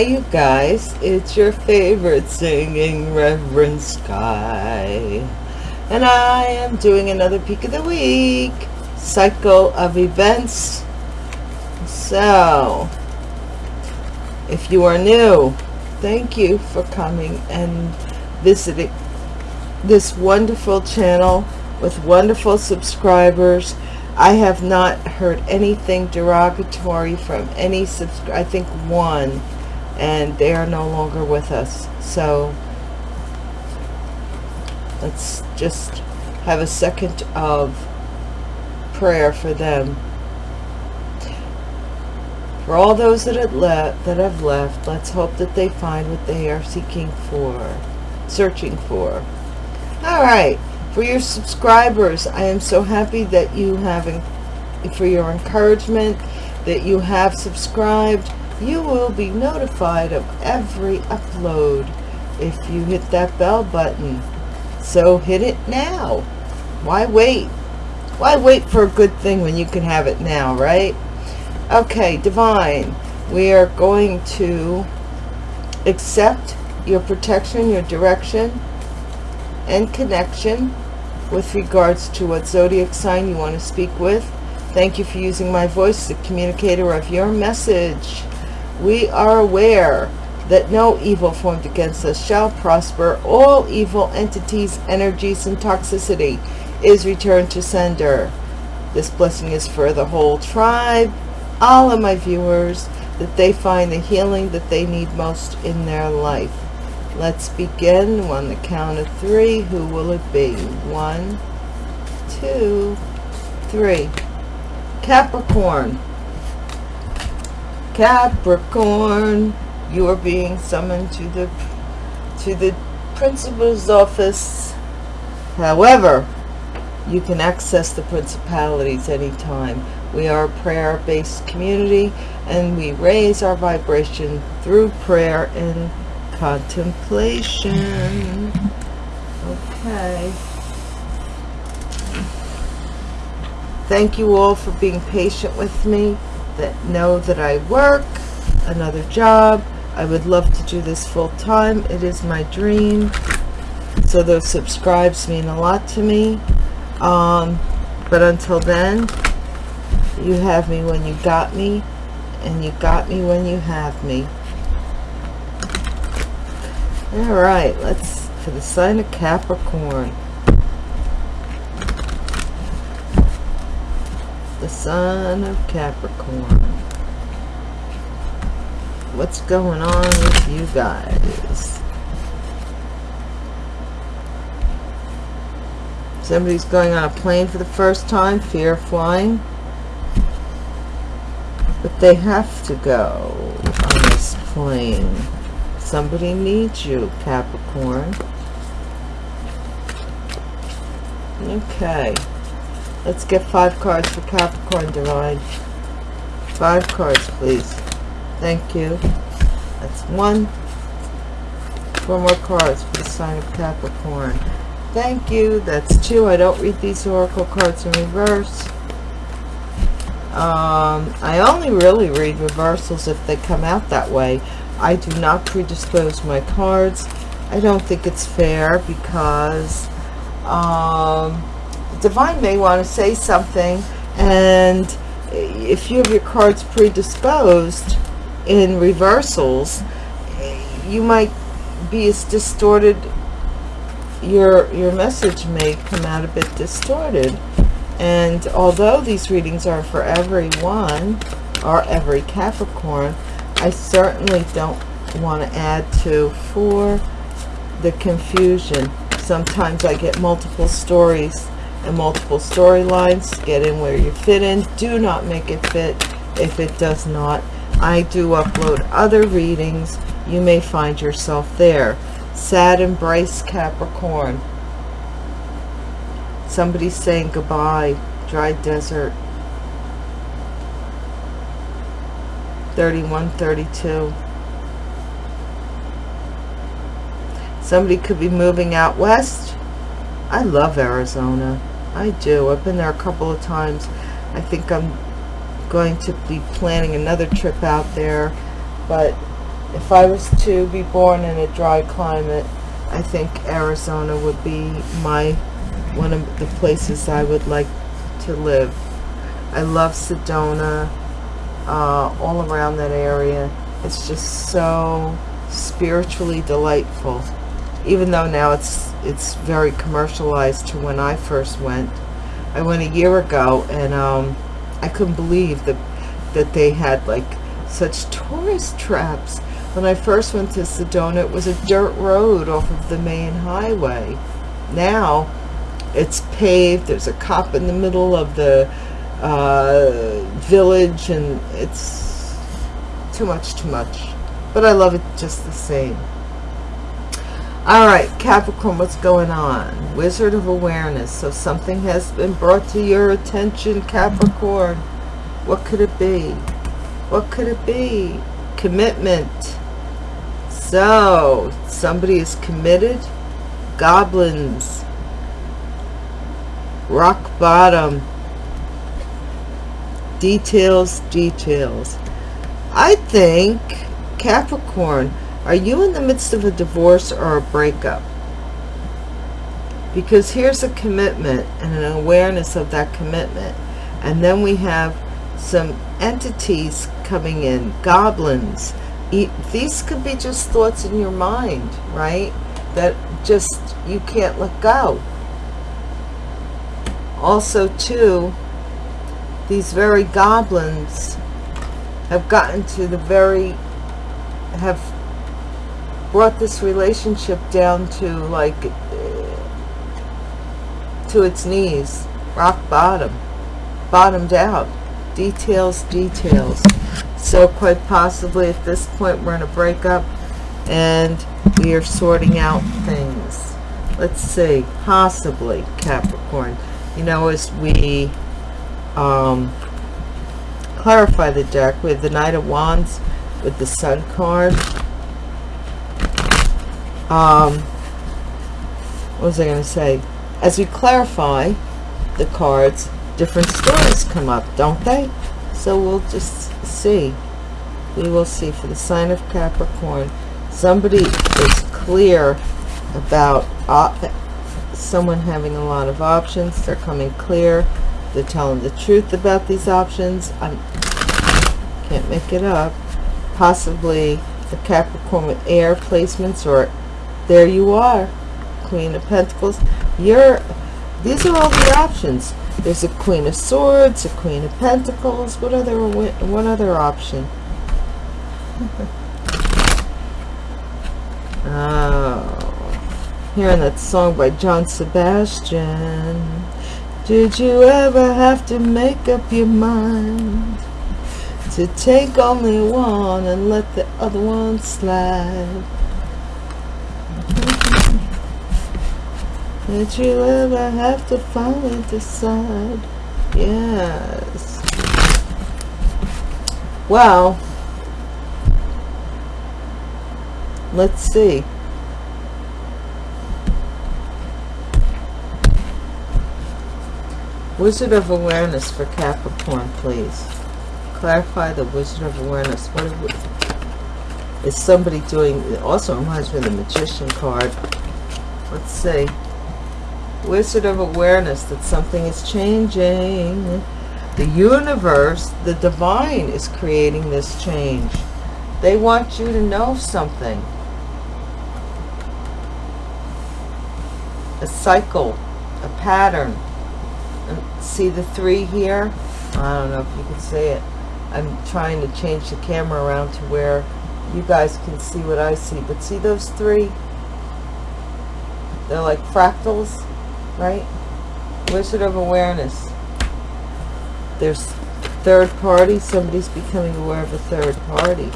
Hi, you guys. It's your favorite singing Reverend Sky. And I am doing another peek of the week cycle of events. So, if you are new, thank you for coming and visiting this wonderful channel with wonderful subscribers. I have not heard anything derogatory from any subscriber. I think one and they are no longer with us. So let's just have a second of prayer for them. For all those that have left that have left let's hope that they find what they are seeking for searching for. All right. For your subscribers i am so happy that you have for your encouragement that you have subscribed you will be notified of every upload if you hit that bell button. So hit it now. Why wait? Why wait for a good thing when you can have it now right? Okay divine we are going to accept your protection your direction and connection with regards to what zodiac sign you want to speak with. Thank you for using my voice the communicator of your message we are aware that no evil formed against us shall prosper. All evil entities, energies, and toxicity is returned to sender. This blessing is for the whole tribe, all of my viewers, that they find the healing that they need most in their life. Let's begin on the count of three. Who will it be? One, two, three. Capricorn. Capricorn, you are being summoned to the to the principal's office. However, you can access the principalities anytime. We are a prayer-based community and we raise our vibration through prayer and contemplation. Okay. Thank you all for being patient with me that know that I work another job. I would love to do this full time. It is my dream. So those subscribes mean a lot to me. Um, but until then, you have me when you got me, and you got me when you have me. All right, let's, for the sign of Capricorn. Son of Capricorn. What's going on with you guys? Somebody's going on a plane for the first time, fear of flying. But they have to go on this plane. Somebody needs you, Capricorn. Okay. Let's get five cards for Capricorn Divine. Five cards, please. Thank you. That's one. Four more cards for the sign of Capricorn. Thank you. That's two. I don't read these oracle cards in reverse. Um, I only really read reversals if they come out that way. I do not predispose my cards. I don't think it's fair because um, divine may want to say something and if you have your cards predisposed in reversals you might be as distorted your your message may come out a bit distorted. And although these readings are for everyone or every Capricorn I certainly don't want to add to for the confusion. Sometimes I get multiple stories and multiple storylines get in where you fit in. Do not make it fit if it does not. I do upload other readings. You may find yourself there. Sad embrace capricorn. Somebody's saying goodbye dry desert. 31 32 somebody could be moving out west. I love Arizona I do. I've been there a couple of times. I think I'm going to be planning another trip out there. But if I was to be born in a dry climate, I think Arizona would be my one of the places I would like to live. I love Sedona, uh, all around that area. It's just so spiritually delightful. Even though now it's it's very commercialized to when I first went. I went a year ago and um, I couldn't believe that that they had like such tourist traps. When I first went to Sedona, it was a dirt road off of the main highway. Now, it's paved. There's a cop in the middle of the uh, village, and it's too much, too much. But I love it just the same. All right, Capricorn, what's going on? Wizard of Awareness. So something has been brought to your attention, Capricorn. What could it be? What could it be? Commitment. So, somebody is committed. Goblins. Rock bottom. Details, details. I think, Capricorn, are you in the midst of a divorce or a breakup? Because here's a commitment and an awareness of that commitment. And then we have some entities coming in, goblins. These could be just thoughts in your mind, right? That just you can't let go. Also, too, these very goblins have gotten to the very, have brought this relationship down to like, to its knees, rock bottom, bottomed out details details. So quite possibly at this point we're in a breakup and we are sorting out things. Let's see possibly Capricorn. You know as we um, clarify the deck have the Knight of Wands with the Sun card um, what was I going to say as we clarify the cards different stories come up, don't they? So we'll just see. We will see for the sign of Capricorn. Somebody is clear about someone having a lot of options. They're coming clear. They're telling the truth about these options. I can't make it up. Possibly the Capricorn with air placements or there you are. Queen of Pentacles. You're, these are all the options. There's a Queen of Swords, a Queen of Pentacles. What other what other option? oh, hearing that song by John Sebastian. Did you ever have to make up your mind to take only one and let the other one slide? Did you ever have to finally decide? Yes. Well, let's see. Wizard of Awareness for Capricorn, please. Clarify the Wizard of Awareness. What is somebody doing? It also reminds me of the Magician card. Let's see. Wizard of awareness that something is changing. The universe, the divine is creating this change. They want you to know something. A cycle, a pattern. See the three here? I don't know if you can see it. I'm trying to change the camera around to where you guys can see what I see. But see those three? They're like fractals right? Wizard of awareness. There's third party. Somebody's becoming aware of a third party.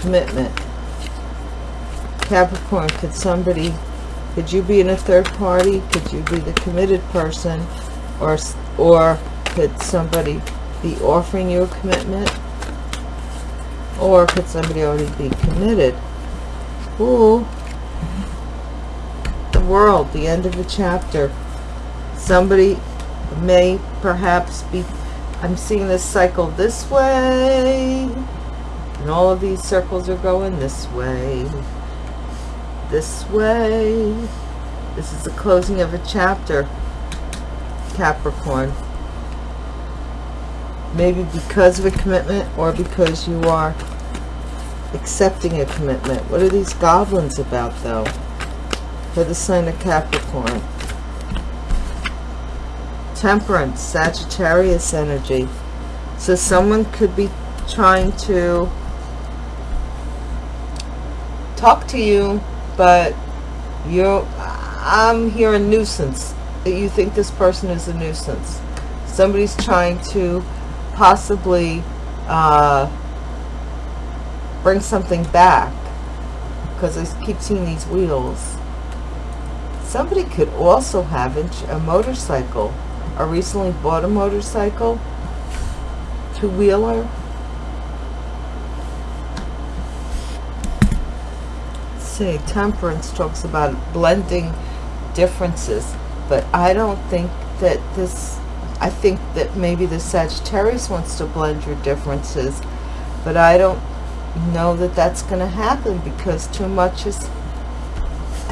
Commitment. Capricorn, could somebody, could you be in a third party? Could you be the committed person? Or, or could somebody be offering you a commitment? Or could somebody already be committed? Ooh, world, the end of a chapter. Somebody may perhaps be, I'm seeing this cycle this way, And all of these circles are going this way. This way. This is the closing of a chapter, Capricorn. Maybe because of a commitment or because you are accepting a commitment. What are these goblins about, though? For the sign of Capricorn. Temperance, Sagittarius energy. So someone could be trying to talk to you, but you're, I'm hearing nuisance. That you think this person is a nuisance. Somebody's trying to possibly uh, bring something back because I keep seeing these wheels. Somebody could also have a motorcycle or recently bought a motorcycle, two-wheeler. Say, temperance talks about blending differences, but I don't think that this, I think that maybe the Sagittarius wants to blend your differences, but I don't know that that's going to happen because too much has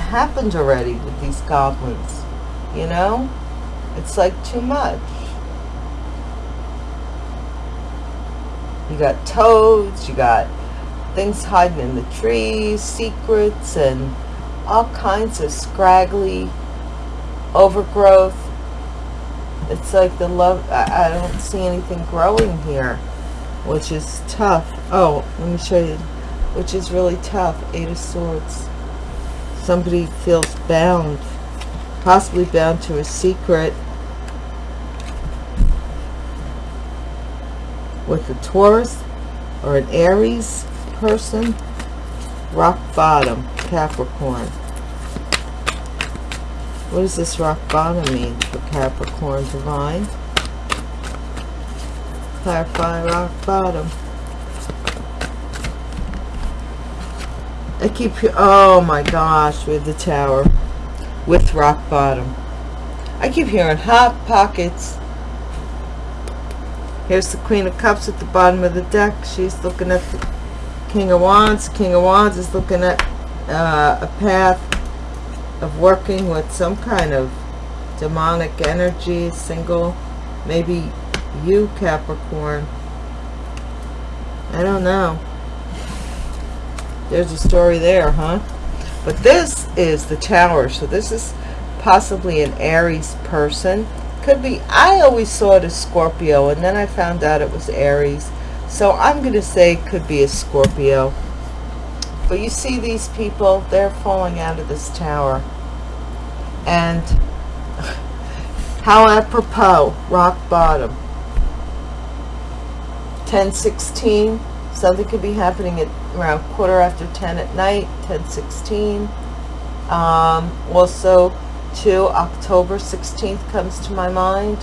happened already with these goblins, you know? It's like too much. You got toads, you got things hiding in the trees, secrets, and all kinds of scraggly overgrowth. It's like the love, I, don't see anything growing here, which is tough. Oh, let me show you, which is really tough. Eight of Swords. Somebody feels bound, possibly bound to a secret with a Taurus or an Aries person. Rock bottom, Capricorn. What does this rock bottom mean for Capricorn Divine? Clarify rock bottom. I keep, oh my gosh, with the tower, with rock bottom. I keep hearing hot pockets. Here's the Queen of Cups at the bottom of the deck. She's looking at the King of Wands. King of Wands is looking at uh, a path of working with some kind of demonic energy, single, maybe you, Capricorn. I don't know. There's a story there, huh? But this is the Tower. So this is possibly an Aries person. Could be, I always saw it as Scorpio, and then I found out it was Aries. So I'm going to say it could be a Scorpio. But you see these people, they're falling out of this tower. And how apropos, rock bottom. 1016 something could be happening at around quarter after 10 at night 10 16 um, also 2 October 16th comes to my mind.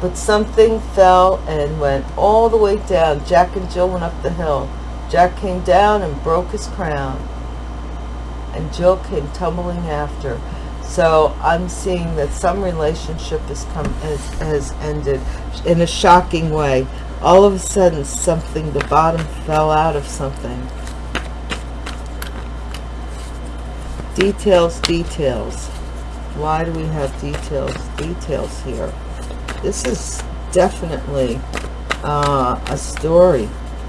But something fell and went all the way down. Jack and Jill went up the hill. Jack came down and broke his crown. And Jill came tumbling after. So I'm seeing that some relationship has come has, has ended in a shocking way. All of a sudden something, the bottom fell out of something. Details, details. Why do we have details, details here? This is definitely uh, a story.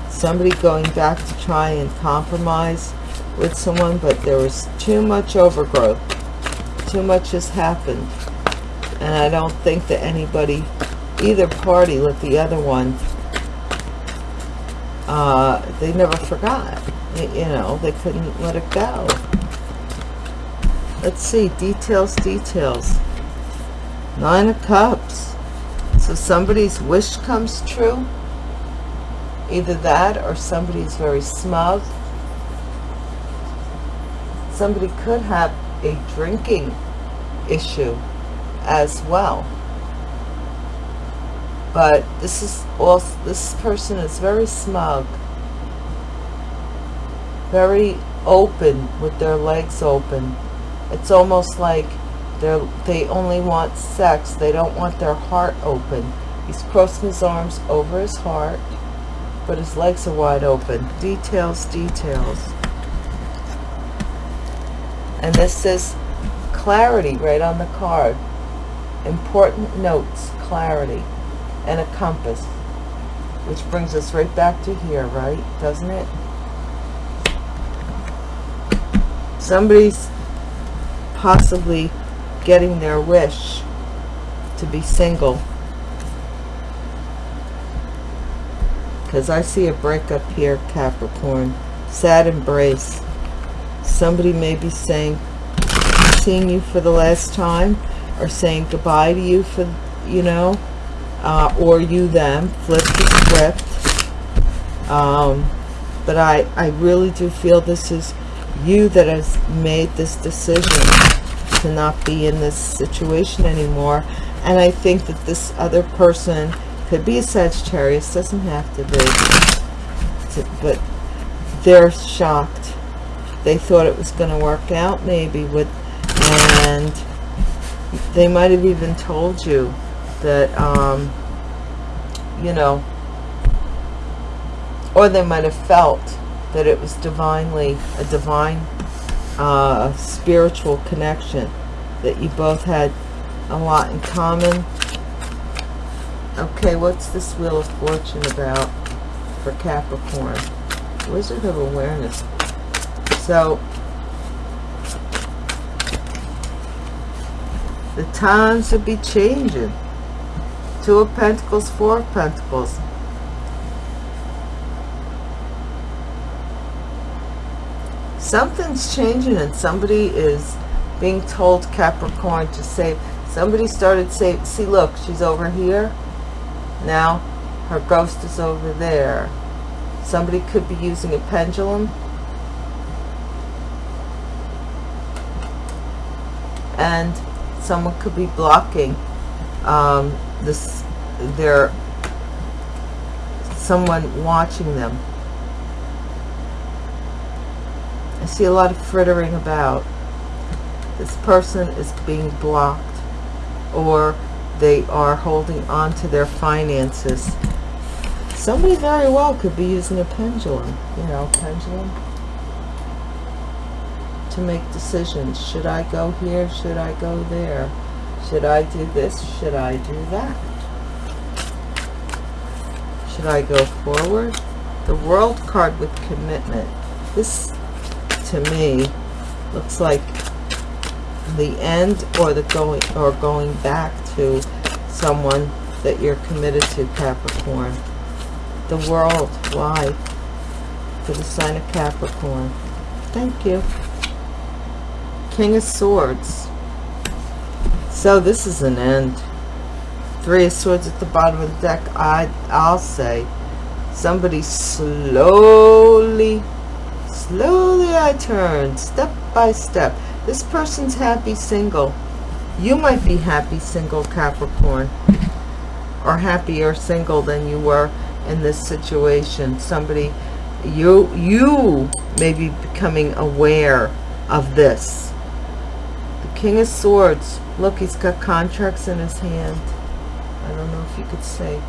Somebody going back to try and compromise with someone, but there was too much overgrowth too much has happened. And I don't think that anybody, either party let the other one, uh, they never forgot. You know, they couldn't let it go. Let's see, details, details. Nine of Cups. So somebody's wish comes true. Either that or somebody's very smug. Somebody could have a drinking issue as well but this is also this person is very smug very open with their legs open it's almost like they they only want sex they don't want their heart open He's crossing his arms over his heart, but his legs are wide open. Details, details. And this says clarity right on the card. Important notes, clarity, and a compass. Which brings us right back to here, right? Doesn't it? Somebody's possibly getting their wish to be single. Because I see a breakup here, Capricorn. Sad embrace. Somebody may be saying, seeing you for the last time, or saying goodbye to you for, you know, uh, or you them. Flip the script. Um, but I, I really do feel this is you that has made this decision to not be in this situation anymore. And I think that this other person could be a Sagittarius, doesn't have to be. But they're shocked. They thought it was going to work out maybe with, and they might have even told you that, um, you know, or they might have felt that it was divinely, a divine uh, spiritual connection, that you both had a lot in common. Okay, what's this Wheel of Fortune about for Capricorn? Wizard of Awareness. So, the times would be changing. Two of Pentacles, Four of Pentacles. Something's changing and somebody is being told Capricorn to save. Somebody started saying, see look, she's over here. Now her ghost is over there. Somebody could be using a pendulum. And someone could be blocking um, this, their, someone watching them. I see a lot of frittering about. This person is being blocked or they are holding on to their finances. Somebody very well could be using a pendulum, you know, pendulum to make decisions. Should I go here? Should I go there? Should I do this? Should I do that? Should I go forward? The world card with commitment. This, to me, looks like the end or the going or going back to someone that you're committed to Capricorn the world why for the sign of Capricorn thank you King of Swords so this is an end Three of Swords at the bottom of the deck I, I'll say somebody slowly slowly I turn step by step this person's happy single. You might be happy single, Capricorn. Or happier single than you were in this situation. Somebody, you, you may be becoming aware of this. King of Swords. Look, he's got contracts in his hand. I don't know if you could say,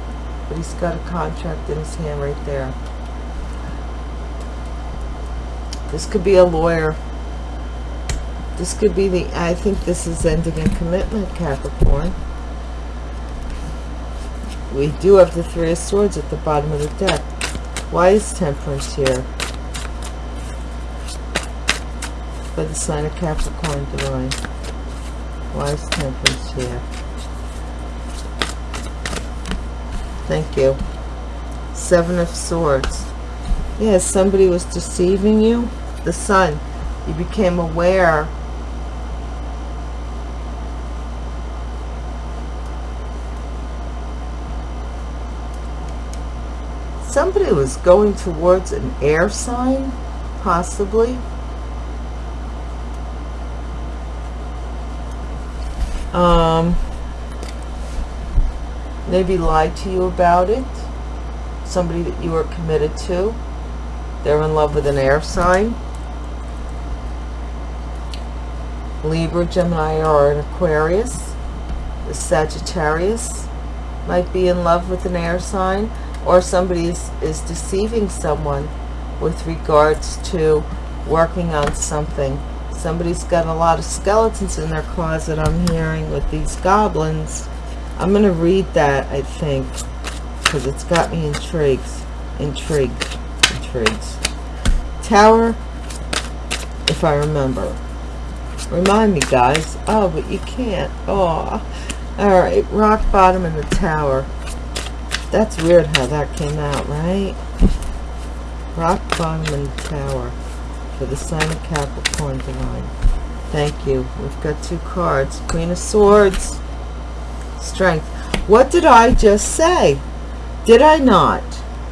but he's got a contract in his hand right there. This could be a lawyer this could be the, I think this is ending in commitment, Capricorn. We do have the Three of Swords at the bottom of the deck. Why is Temperance here? For the sign of Capricorn Divine. Temperance here? Thank you. Seven of Swords. Yes, yeah, somebody was deceiving you. The Sun. You became aware somebody was going towards an air sign, possibly. Um, maybe lied to you about it. Somebody that you were committed to. They're in love with an air sign. Libra, Gemini, or an Aquarius. The Sagittarius. might be in love with an air sign or somebody is, is deceiving someone with regards to working on something. Somebody's got a lot of skeletons in their closet, I'm hearing, with these goblins. I'm going to read that, I think, because it's got me intrigued. Intrigued. Intrigued. Tower, if I remember. Remind me, guys. Oh, but you can't. Oh. All right. Rock bottom in the tower. That's weird how that came out, right? Rock bottom in the tower for the sign of Capricorn divine. Thank you. We've got two cards. Queen of Swords. Strength. What did I just say? Did I not?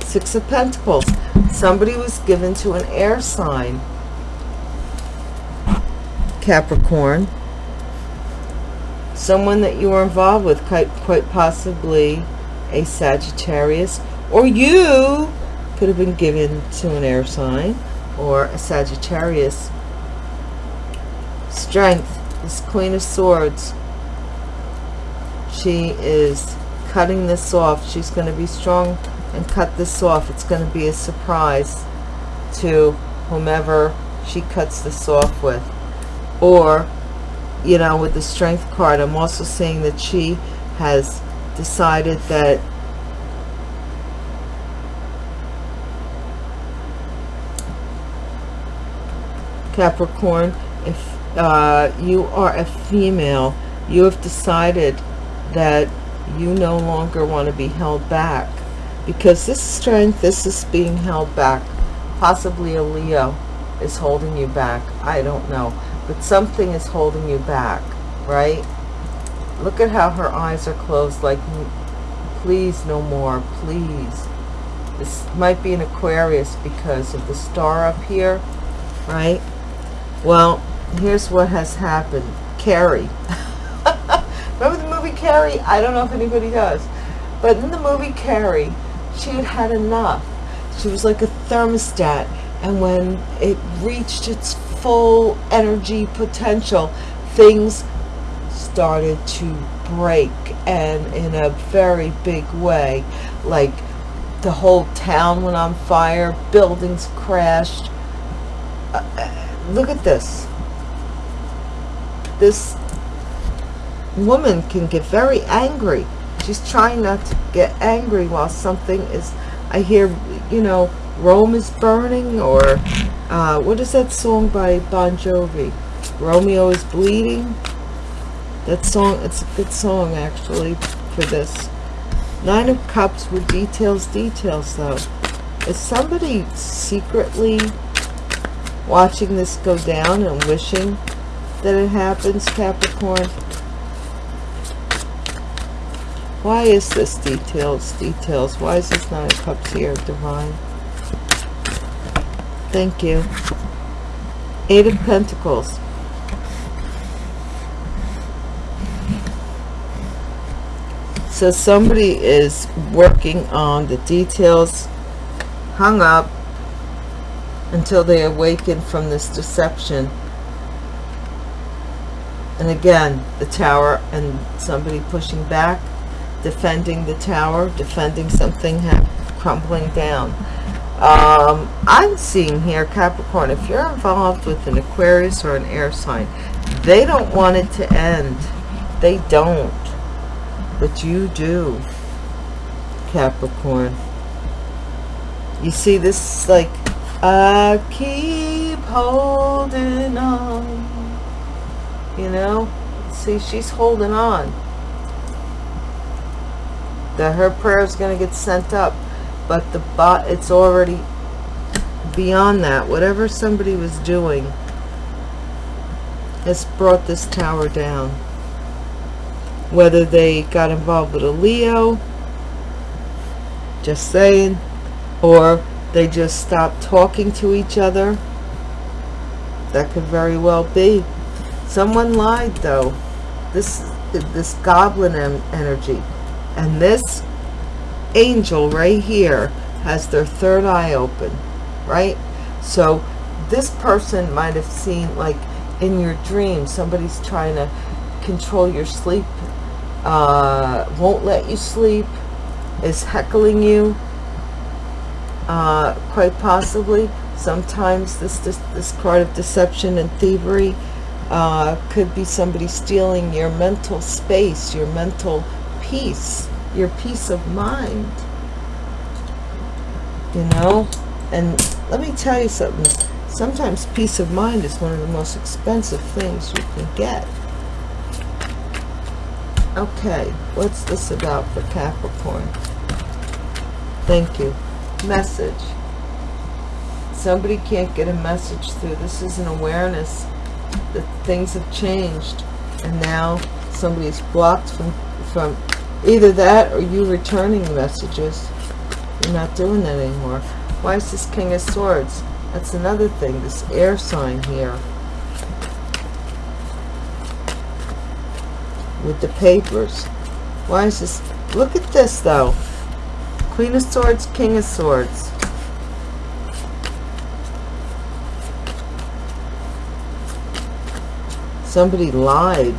Six of Pentacles. Somebody was given to an air sign. Capricorn. Someone that you were involved with, quite, quite possibly a Sagittarius. Or you could have been given to an air sign or a Sagittarius. Strength, this Queen of Swords. She is cutting this off. She's going to be strong and cut this off. It's going to be a surprise to whomever she cuts this off with. Or, you know, with the Strength card, I'm also seeing that she has decided that Capricorn, if uh, you are a female, you have decided that you no longer want to be held back because this strength, this is being held back. Possibly a Leo is holding you back. I don't know. But something is holding you back, right? Look at how her eyes are closed like, please no more, please. This might be an Aquarius because of the star up here, right? Well, here's what has happened. Carrie. Remember the movie Carrie? I don't know if anybody does. But in the movie Carrie, she had had enough. She was like a thermostat. And when it reached its full energy potential, things started to break and in a very big way. Like the whole town went on fire, buildings crashed. Uh, look at this. This woman can get very angry. She's trying not to get angry while something is, I hear, you know, Rome is burning or uh, what is that song by Bon Jovi? Romeo is bleeding. That song, it's a good song actually for this. Nine of Cups with details, details though. Is somebody secretly watching this go down and wishing that it happens, Capricorn? Why is this details, details? Why is this Nine of Cups here, Divine? Thank you. Eight of Pentacles. So somebody is working on the details, hung up, until they awaken from this deception. And again, the tower and somebody pushing back, defending the tower, defending something crumbling down. Um, I'm seeing here, Capricorn, if you're involved with an Aquarius or an air sign, they don't want it to end. They don't. But you do, Capricorn. You see, this is like I keep holding on. You know? See, she's holding on. That her prayer is going to get sent up. But the bot, it's already beyond that. Whatever somebody was doing has brought this tower down. Whether they got involved with a Leo, just saying, or they just stopped talking to each other. That could very well be. Someone lied though. This this goblin energy. And this angel right here has their third eye open. Right? So this person might have seen like in your dream somebody's trying to control your sleep uh, won't let you sleep, is heckling you, uh, quite possibly. Sometimes this, this, this card of deception and thievery uh, could be somebody stealing your mental space, your mental peace, your peace of mind. You know? And let me tell you something. Sometimes peace of mind is one of the most expensive things you can get. Okay, what's this about for Capricorn? Thank you. Message. Somebody can't get a message through. This is an awareness that things have changed. And now somebody's blocked from, from either that or you returning messages. You're not doing that anymore. Why is this King of Swords? That's another thing, this air sign here. with the papers. Why is this? Look at this, though. Queen of Swords, King of Swords. Somebody lied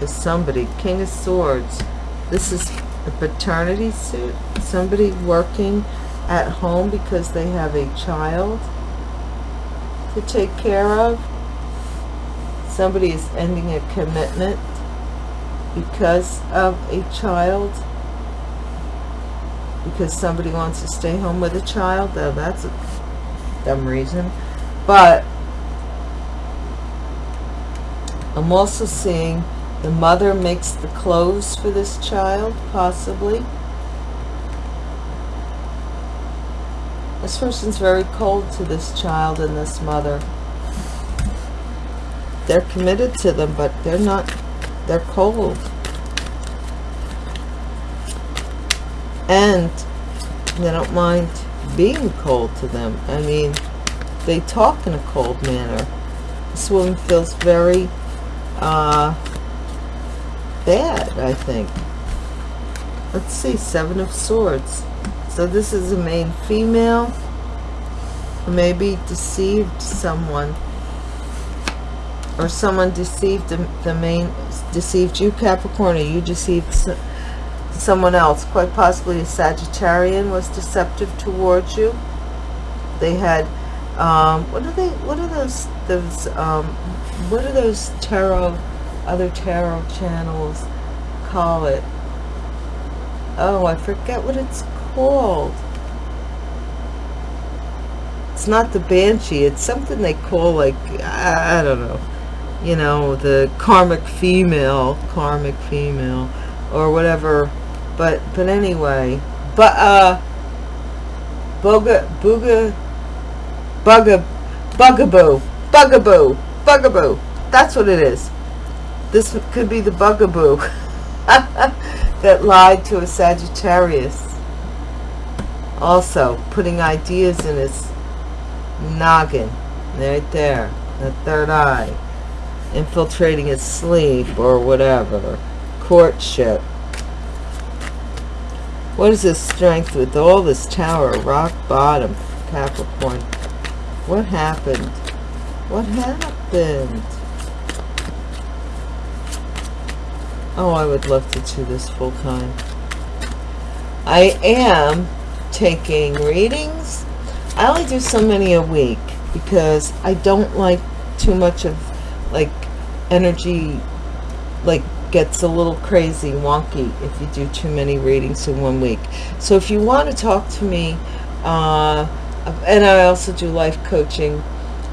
to somebody. King of Swords. This is a paternity suit. Somebody working at home because they have a child to take care of somebody is ending a commitment because of a child because somebody wants to stay home with a child though that's a dumb reason. But I'm also seeing the mother makes the clothes for this child possibly. This person's very cold to this child and this mother. They're committed to them but they're not they're cold and they don't mind being cold to them. I mean they talk in a cold manner. This woman feels very uh bad i think. Let's see seven of swords. So this is a main female maybe deceived someone or someone deceived the, the main deceived you Capricorn or you deceived someone else quite possibly a Sagittarian was deceptive towards you they had um, what are they what are those those um, what are those tarot other tarot channels call it oh I forget what it's called it's not the Banshee it's something they call like I, I don't know you know, the karmic female, karmic female, or whatever. But, but anyway, but, uh, boga, booga, bugga, bugaboo, bugaboo, bugaboo. That's what it is. This could be the bugaboo that lied to a Sagittarius. Also, putting ideas in his noggin, right there, the third eye infiltrating his sleep or whatever courtship what is this strength with all this tower? Rock bottom capricorn. What happened? What happened? Oh i would love to do this full time. I am taking readings. I only do so many a week because i don't like too much of like energy like gets a little crazy wonky if you do too many readings in one week. So if you want to talk to me uh, and I also do life coaching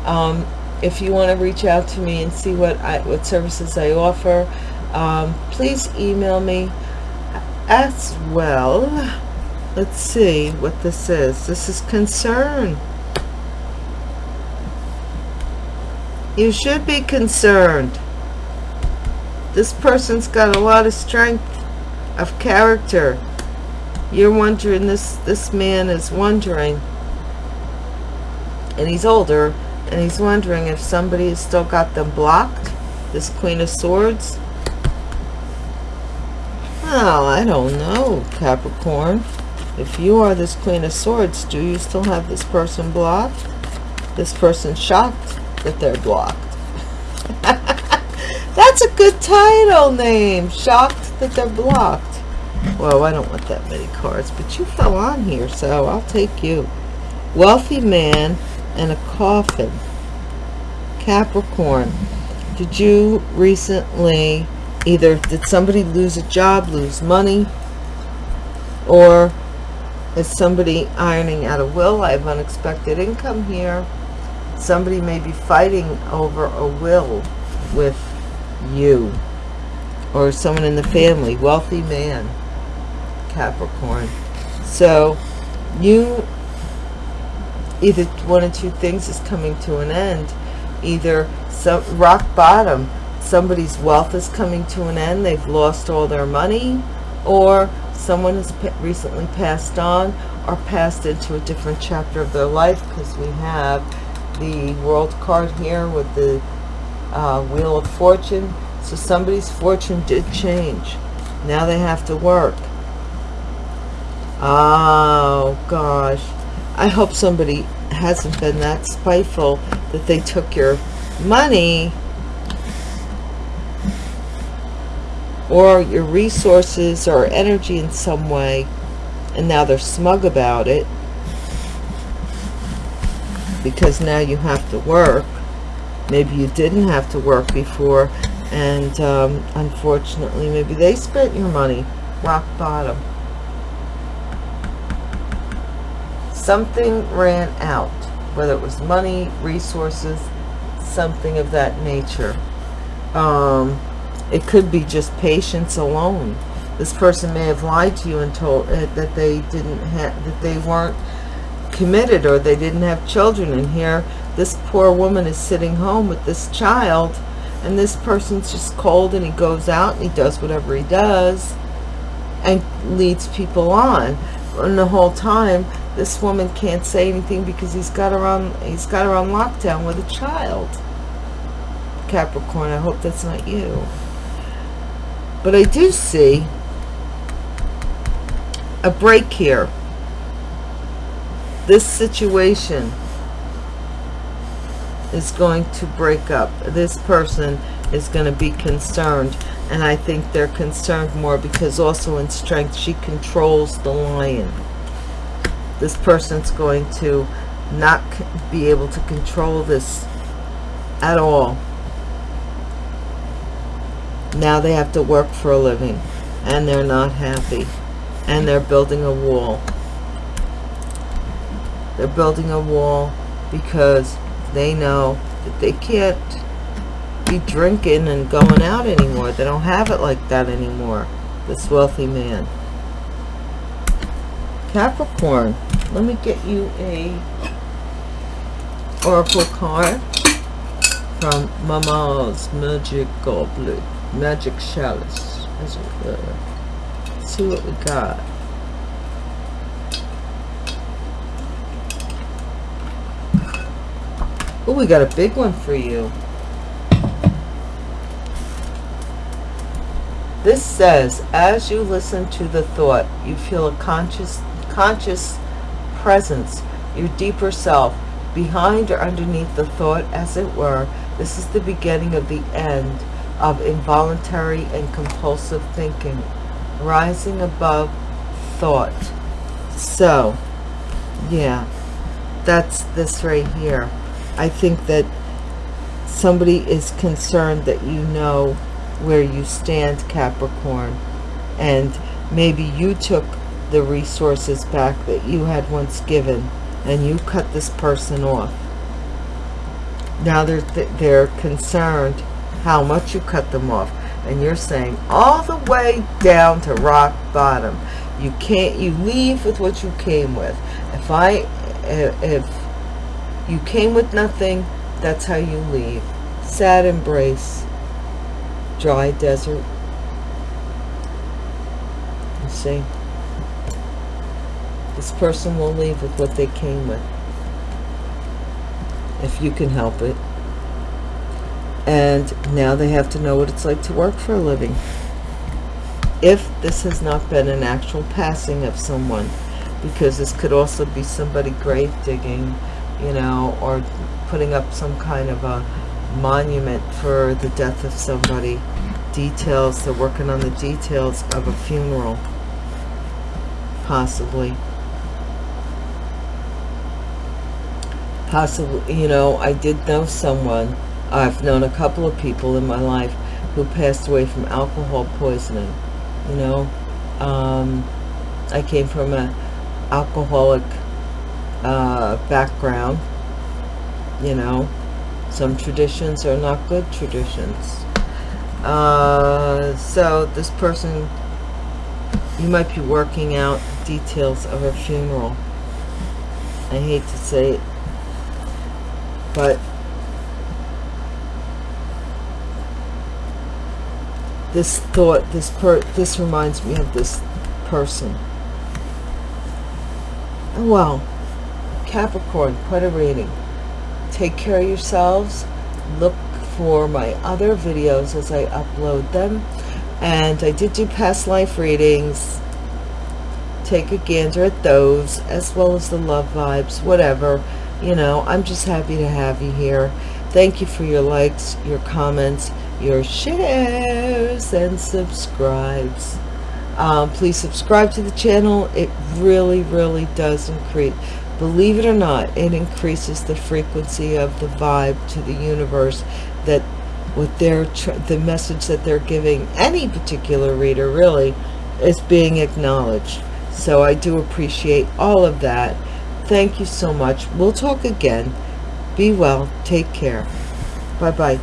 um, if you want to reach out to me and see what I what services I offer um, please email me as well. Let's see what this is. This is concern. You should be concerned this person's got a lot of strength of character. You're wondering this this man is wondering. And he's older and he's wondering if somebody has still got them blocked this queen of swords. Well i don't know capricorn. If you are this queen of swords do you still have this person blocked? This person shocked that they're blocked good title name. Shocked that they're blocked. Well, I don't want that many cards, but you fell on here, so I'll take you. Wealthy man and a coffin. Capricorn. Did you recently either did somebody lose a job, lose money, or is somebody ironing out a will? I have unexpected income here. Somebody may be fighting over a will with you or someone in the family, wealthy man, Capricorn. So you, either one of two things is coming to an end. Either some rock bottom, somebody's wealth is coming to an end, they've lost all their money, or someone has recently passed on or passed into a different chapter of their life because we have the world card here with the uh, wheel of fortune. So somebody's fortune did change. Now they have to work. Oh gosh. I hope somebody hasn't been that spiteful that they took your money or your resources or energy in some way and now they're smug about it because now you have to work maybe you didn't have to work before and um, unfortunately maybe they spent your money. Rock bottom. Something ran out whether it was money resources something of that nature. Um, it could be just patience alone. This person may have lied to you and told uh, that they didn't have that they weren't committed or they didn't have children and here this poor woman is sitting home with this child and this person's just cold and he goes out and he does whatever he does and leads people on. And the whole time this woman can't say anything because he's got her on he's got her on lockdown with a child. Capricorn I hope that's not you. But I do see a break here. This situation is going to break up. This person is going to be concerned and I think they're concerned more because also in strength she controls the lion. This person's going to not be able to control this at all. Now they have to work for a living and they're not happy and they're building a wall. They're building a wall because they know that they can't be drinking and going out anymore they don't have it like that anymore this wealthy man Capricorn let me get you a oracle card from Mama's Magic Goblet magic chalice. Let's see what we got. Oh, we got a big one for you. This says, as you listen to the thought, you feel a conscious, conscious presence, your deeper self, behind or underneath the thought, as it were. This is the beginning of the end of involuntary and compulsive thinking, rising above thought. So, yeah, that's this right here. I think that somebody is concerned that you know where you stand, Capricorn, and maybe you took the resources back that you had once given and you cut this person off. Now they're, they're concerned how much you cut them off. And you're saying all the way down to rock bottom. You can't you leave with what you came with. If I if you came with nothing that's how you leave. Sad embrace dry desert. You see this person will leave with what they came with if you can help it. And now they have to know what it's like to work for a living. If this has not been an actual passing of someone because this could also be somebody grave digging you know or putting up some kind of a monument for the death of somebody. Details, they're working on the details of a funeral. Possibly. Possibly, you know, I did know someone, I've known a couple of people in my life who passed away from alcohol poisoning. You know, um, I came from a alcoholic uh, background. You know, some traditions are not good traditions. Uh, so this person, you might be working out details of a funeral. I hate to say it, but this thought, this per, this reminds me of this person. Well, Capricorn, quite a reading. Take care of yourselves. Look for my other videos as I upload them. And I did do past life readings. Take a gander at those, as well as the love vibes, whatever. You know, I'm just happy to have you here. Thank you for your likes, your comments, your shares, and subscribes. Um, please subscribe to the channel. It really, really does increase. Believe it or not, it increases the frequency of the vibe to the universe that with their the message that they're giving any particular reader really is being acknowledged. So I do appreciate all of that. Thank you so much. We'll talk again. Be well. Take care. Bye-bye.